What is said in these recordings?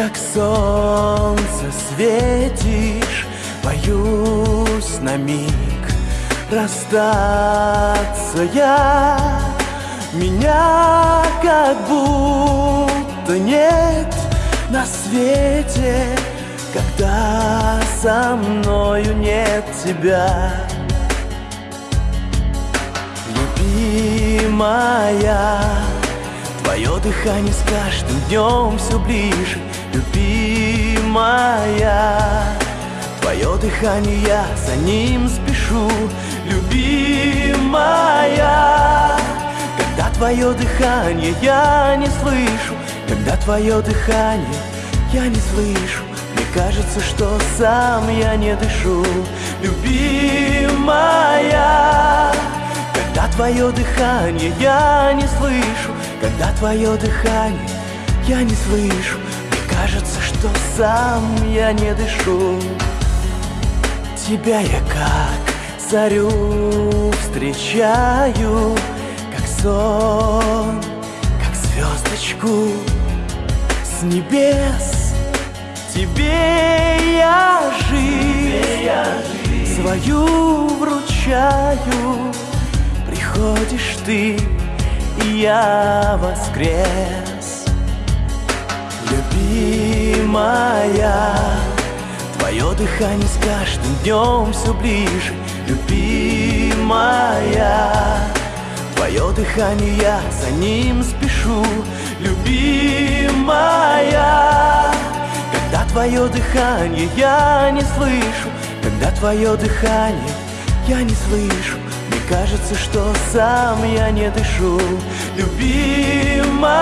как солнце светишь Боюсь на миг расстаться я. Меня как будто нет на свете Когда со мною нет тебя. Любимая Твое дыхание с каждым днем все ближе Любимая. Твое дыхание, за ним спешу Любимая. Когда твое дыхание я не слышу. Когда твое дыхание я не слышу. Мне кажется, что сам я не дышу. Любимая Когда твое дыхание я не слышу. Когда твое дыхание я не слышу кажется, что сам я не дышу. Тебя я как зарю встречаю Как сон, как звездочку с небес. Тебе я жизнь свою вручаю. Приходишь ты, и я воскрес Любимая Твое дыхание с каждым днем все ближе. Любимая Твое дыхание, я за ним спешу. Любимая Когда твое дыхание я не слышу. Когда твое дыхание я не слышу. Мне кажется, что сам я не дышу. Любимая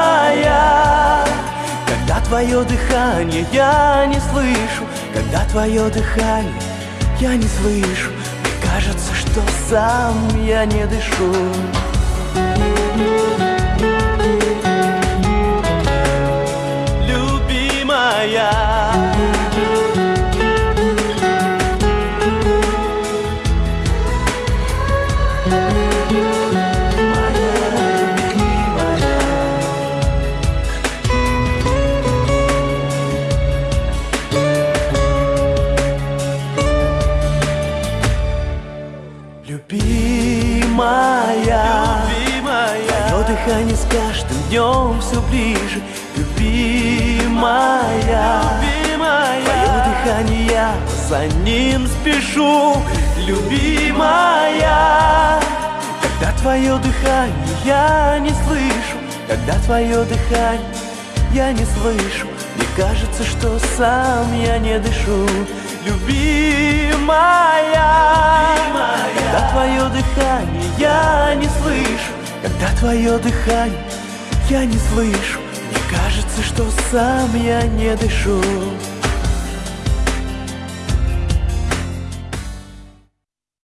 Когда твое дыхание я не слышу Когда твое дыхание я не слышу Мне кажется, что сам я не дышу. Любимая Любимая, Любимая. Твое дыхание с каждым днем все ближе. Любимая, Любимая. Твое дыхание, я за ним спешу. Любимая. Когда твое дыхание я не слышу. Когда твое дыхание я не слышу. Мне кажется, что сам я не дышу. Любимая, Когда твое дыхание я не слышу. Когда твое дыхание я не слышу. Мне кажется, что сам я не дышу